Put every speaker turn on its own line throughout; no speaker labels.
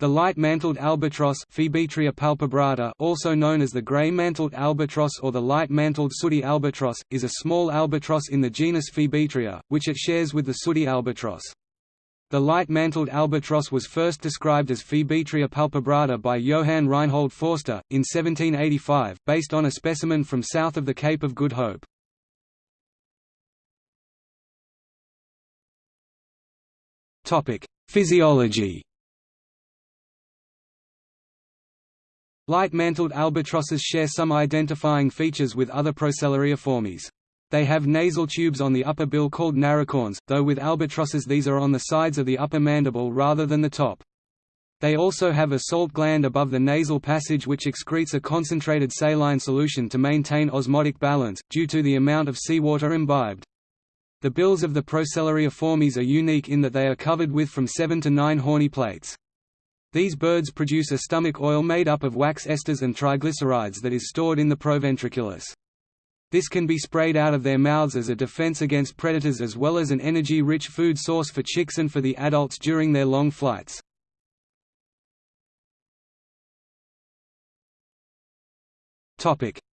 The light-mantled albatross palpebrata, also known as the gray-mantled albatross or the light-mantled sooty albatross, is a small albatross in the genus Phoebetria, which it shares with the sooty albatross. The light-mantled albatross was first described as Phoebetria palpebrata by Johann Reinhold Forster, in 1785, based on a specimen from south of the Cape of Good Hope. Physiology Light-mantled albatrosses share some identifying features with other Procellariiformes. They have nasal tubes on the upper bill called naricorns, though with albatrosses these are on the sides of the upper mandible rather than the top. They also have a salt gland above the nasal passage which excretes a concentrated saline solution to maintain osmotic balance, due to the amount of seawater imbibed. The bills of the Procellariiformes are unique in that they are covered with from 7 to 9 horny plates. These birds produce a stomach oil made up of wax esters and triglycerides that is stored in the proventriculus. This can be sprayed out of their mouths as a defense against predators as well as an energy-rich food source for chicks and for the adults during their long flights.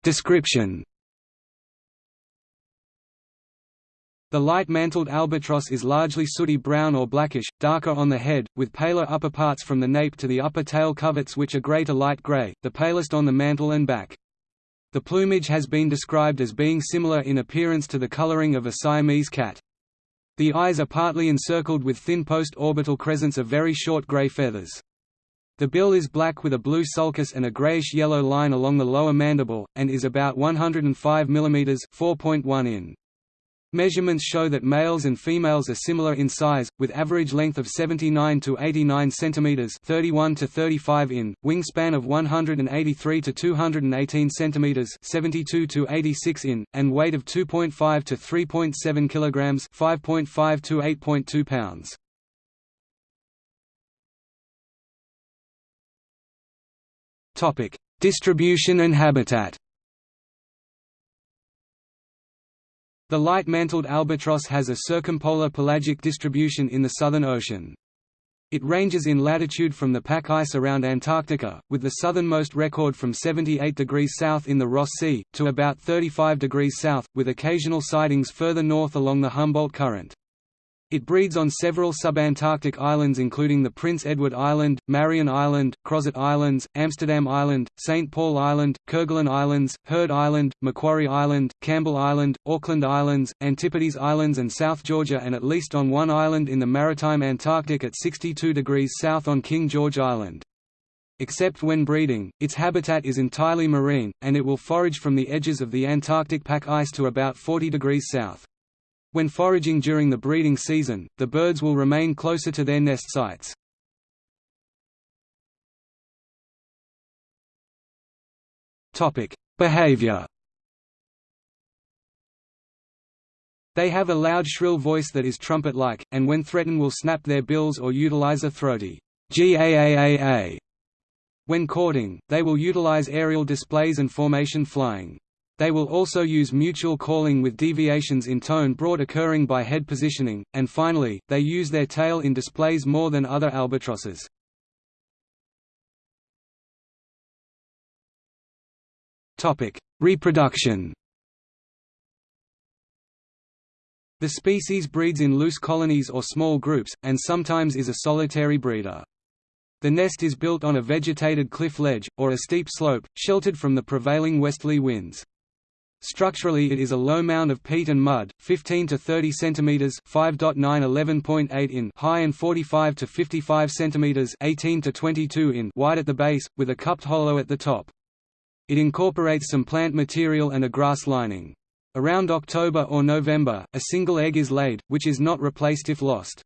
Description The light-mantled albatross is largely sooty brown or blackish, darker on the head, with paler upper parts from the nape to the upper tail coverts which are greater light gray, the palest on the mantle and back. The plumage has been described as being similar in appearance to the coloring of a Siamese cat. The eyes are partly encircled with thin post-orbital crescents of very short gray feathers. The bill is black with a blue sulcus and a grayish-yellow line along the lower mandible, and is about 105 mm 4.1 in. Measurements show that males and females are similar in size, with average length of 79 to 89 cm 31 to 35 in, wingspan of 183 to 218 cm 72 to 86 in, and weight of 2.5 to 3.7 kg 5.5 to 8.2 pounds. Topic: Distribution and habitat. The light-mantled albatross has a circumpolar pelagic distribution in the Southern Ocean. It ranges in latitude from the pack ice around Antarctica, with the southernmost record from 78 degrees south in the Ross Sea, to about 35 degrees south, with occasional sightings further north along the Humboldt Current. It breeds on several subantarctic islands including the Prince Edward Island, Marion Island, Crozet Islands, Amsterdam Island, St. Paul Island, Kerguelen Islands, Heard Island, Macquarie Island, Campbell Island, Auckland Islands, Antipodes Islands and South Georgia and at least on one island in the maritime Antarctic at 62 degrees south on King George Island. Except when breeding, its habitat is entirely marine, and it will forage from the edges of the Antarctic pack ice to about 40 degrees south. When foraging during the breeding season, the birds will remain closer to their nest sites. Behavior They have a loud shrill voice that is trumpet-like, and when threatened will snap their bills or utilize a throaty gaaaa. When courting, they will utilize aerial displays and formation flying. They will also use mutual calling with deviations in tone brought occurring by head positioning, and finally, they use their tail in displays more than other albatrosses. Reproduction The species breeds in loose colonies or small groups, and sometimes is a solitary breeder. The nest is built on a vegetated cliff ledge, or a steep slope, sheltered from the prevailing westerly winds. Structurally it is a low mound of peat and mud, 15 to 30 cm 5.9 11.8 in high and 45 to 55 cm 18 to 22 in wide at the base, with a cupped hollow at the top. It incorporates some plant material and a grass lining. Around October or November, a single egg is laid, which is not replaced if lost.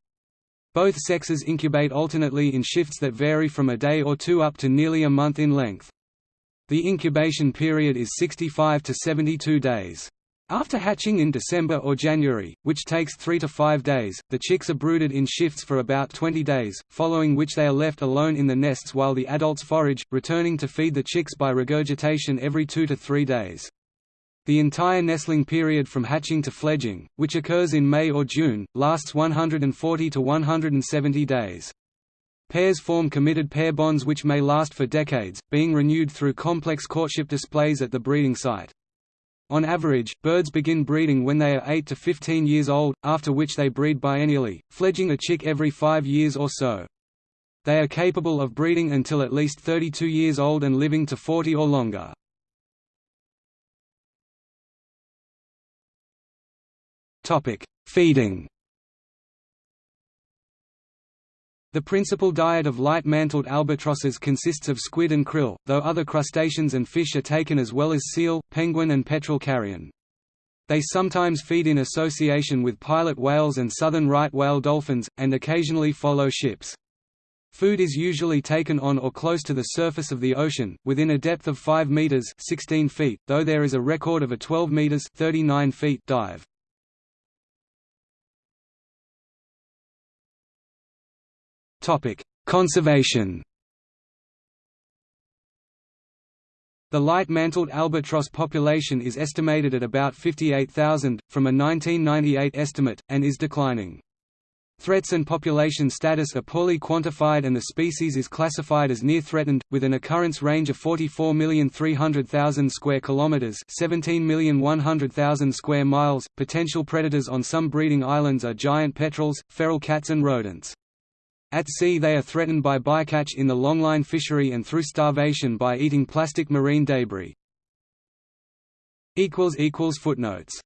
Both sexes incubate alternately in shifts that vary from a day or two up to nearly a month in length. The incubation period is 65 to 72 days. After hatching in December or January, which takes 3 to 5 days, the chicks are brooded in shifts for about 20 days, following which they are left alone in the nests while the adults forage, returning to feed the chicks by regurgitation every 2 to 3 days. The entire nestling period from hatching to fledging, which occurs in May or June, lasts 140 to 170 days. Pairs form committed pair bonds which may last for decades, being renewed through complex courtship displays at the breeding site. On average, birds begin breeding when they are 8 to 15 years old, after which they breed biennially, fledging a chick every five years or so. They are capable of breeding until at least 32 years old and living to 40 or longer. Feeding The principal diet of light-mantled albatrosses consists of squid and krill, though other crustaceans and fish are taken as well as seal, penguin and petrel carrion. They sometimes feed in association with pilot whales and southern right whale dolphins, and occasionally follow ships. Food is usually taken on or close to the surface of the ocean, within a depth of 5 meters (16 feet), though there is a record of a 12 meters (39 feet) dive. Conservation The light-mantled albatross population is estimated at about 58,000, from a 1998 estimate, and is declining. Threats and population status are poorly quantified and the species is classified as near threatened, with an occurrence range of 44,300,000 square kilometers, 17,100,000 square miles. Potential predators on some breeding islands are giant petrels, feral cats and rodents. At sea they are threatened by bycatch in the longline fishery and through starvation by eating plastic marine debris. Footnotes